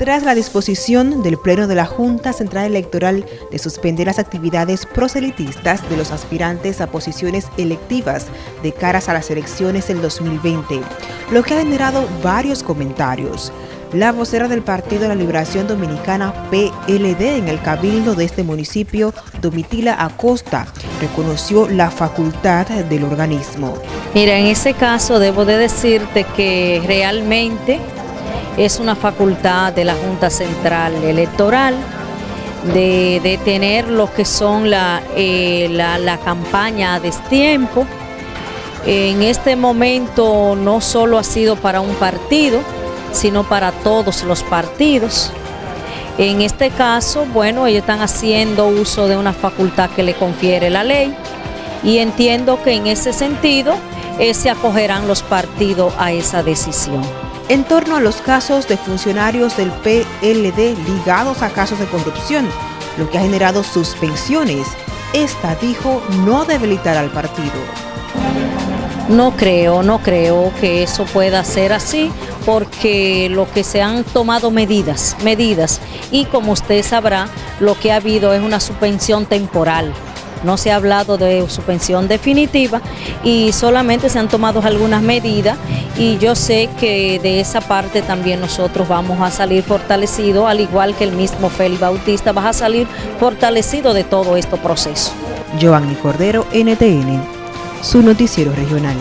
tras la disposición del Pleno de la Junta Central Electoral de suspender las actividades proselitistas de los aspirantes a posiciones electivas de caras a las elecciones del 2020, lo que ha generado varios comentarios. La vocera del Partido de la Liberación Dominicana PLD en el cabildo de este municipio, Domitila Acosta, reconoció la facultad del organismo. Mira, en ese caso debo de decirte que realmente es una facultad de la Junta Central Electoral de, de tener lo que son la, eh, la, la campaña a destiempo. En este momento no solo ha sido para un partido, sino para todos los partidos. En este caso, bueno, ellos están haciendo uso de una facultad que le confiere la ley y entiendo que en ese sentido eh, se acogerán los partidos a esa decisión en torno a los casos de funcionarios del PLD ligados a casos de corrupción, lo que ha generado suspensiones. Esta dijo no debilitar al partido. No creo, no creo que eso pueda ser así, porque lo que se han tomado medidas, medidas, y como usted sabrá, lo que ha habido es una suspensión temporal no se ha hablado de suspensión definitiva y solamente se han tomado algunas medidas y yo sé que de esa parte también nosotros vamos a salir fortalecidos, al igual que el mismo Félix Bautista va a salir fortalecido de todo este proceso. Giovanni Cordero, NTN, su noticiero regional.